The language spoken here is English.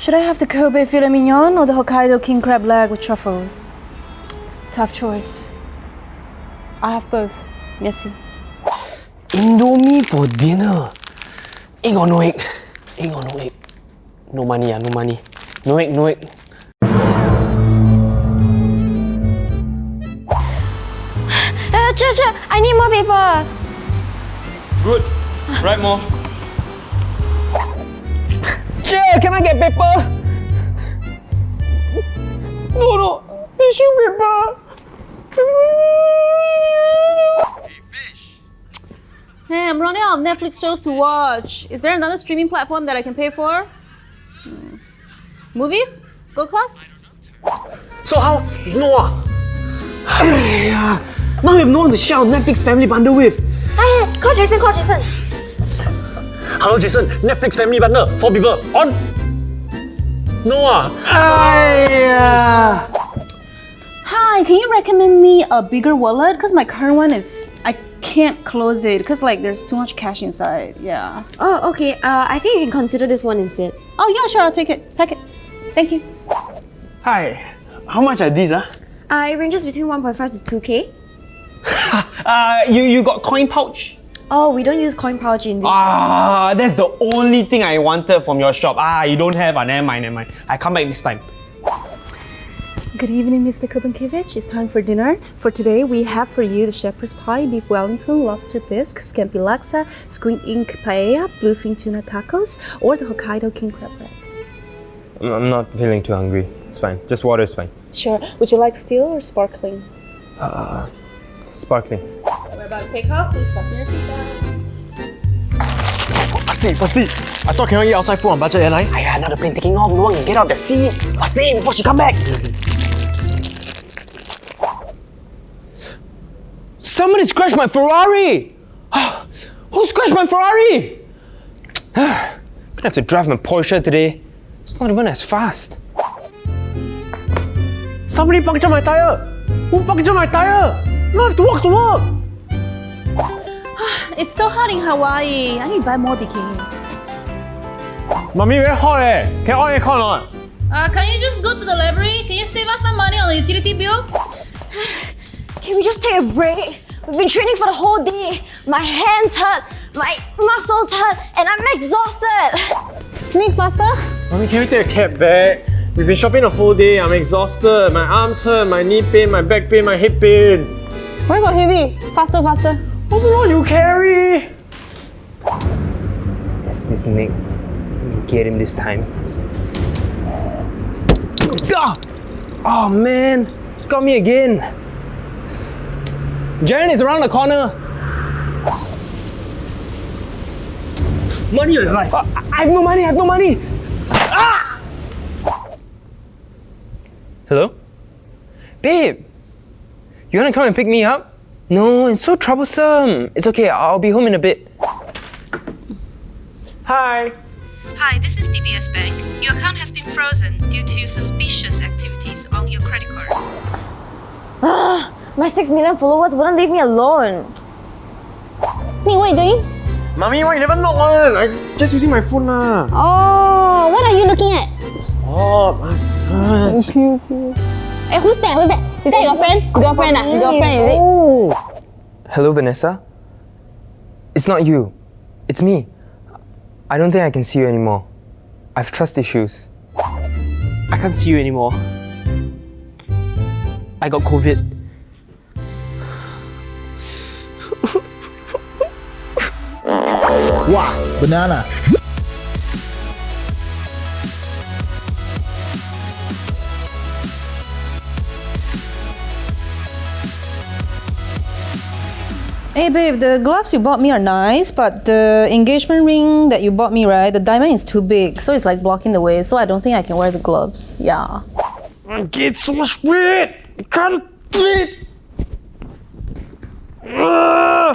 Should I have the Kobe filet mignon or the Hokkaido king crab leg with truffles? Tough choice. I have both. Merci. Indomie for dinner. Egg or no egg? Egg or no egg? No money, ah, no money. No egg, no egg. Uh, Cher, Cher, I need more paper. Good. Write more. Yeah, can I get paper? No, no. Tissue paper. Hey, I'm running out of Netflix shows to watch. Is there another streaming platform that I can pay for? Hmm. Movies? Go Class? So how? Noah? Yeah. Now you have no one to share our Netflix family bundle with. Hey, call Jason, call Jason. Hello, Jason. Netflix family bundle. Four people. On. Noah. Aiyah. Hi, can you recommend me a bigger wallet? Because my current one is, I can't close it because like there's too much cash inside. Yeah. Oh, okay. Uh, I think you can consider this one instead. Oh yeah, sure, I'll take it. Pack it. Thank you. Hi, how much are these? Ah? Uh, it ranges between 1.5 to 2k. Uh, you, you got coin pouch? Oh, we don't use coin pouch in this. Ah, that's the only thing I wanted from your shop. Ah, you don't have, ah, never mind, never mind. I come back next time. Good evening, Mr. Kubankiewicz. It's time for dinner. For today, we have for you the shepherd's pie, beef wellington, lobster bisque, scampi laksa, squid ink paella, bluefin tuna tacos, or the Hokkaido king crab bread. I'm- I'm not feeling too hungry. It's fine. Just water is fine. Sure. Would you like still or sparkling? Sparkling. We're about to take off. Please fasten your seatbelt. Pasti, pasti. I thought cannot eat outside food on budget airline. Aiyah, now the plane taking off. No one get out the seat. Pasti, before she come back. Somebody scratched my Ferrari! Ah, who scratched my Ferrari? Ah, gonna have to drive my Porsche today. It's not even as fast. Somebody punctured my tire. Who punctured my tire? Now I have to walk to work. It's so hot in Hawaii. I need to buy more bikinis. Mommy, very hot eh. Can I on aircon or not? Uh, can you just go to the library? Can you save us some money on the utility bill? Can we just take a break? We've been training for the whole day. My hands hurt, my muscles hurt, and I'm exhausted. Nick, faster. Mommy, can we take a cab back? We've been shopping the whole day. I'm exhausted. My arms hurt, my knee pain, my back pain, my hip pain. Where got heavy? Faster, faster. What's the you carry? That's this Nick. Get him this time. Ah! Oh man, got me again. Jaren is around the corner. Money or life? I I have no money, I have no money. Ah! Hello? Babe, you wanna come and pick me up? No, it's so troublesome. It's okay, I'll be home in a bit. Hi. Hi, this is DBS Bank. Your account has been frozen due to suspicious activities on your credit card. Ah, My 6 million followers wouldn't leave me alone. Nick, what are you doing? Mommy, why you never knock on? I just using my phone lah. Oh, what are you looking at? Stop. Hey, who's that? Who's that? Is that your friend? Girlfriend ah? Girlfriend is it? Hello, Vanessa? It's not you. It's me. I don't think I can see you anymore. I have trust issues. I can't see you anymore. I got COVID. Wow, banana. Hey babe, the gloves you bought me are nice, but the engagement ring that you bought me, right? The diamond is too big, so it's like blocking the way. So I don't think I can wear the gloves. Yeah. Get so sweet. Can't fit. Ah!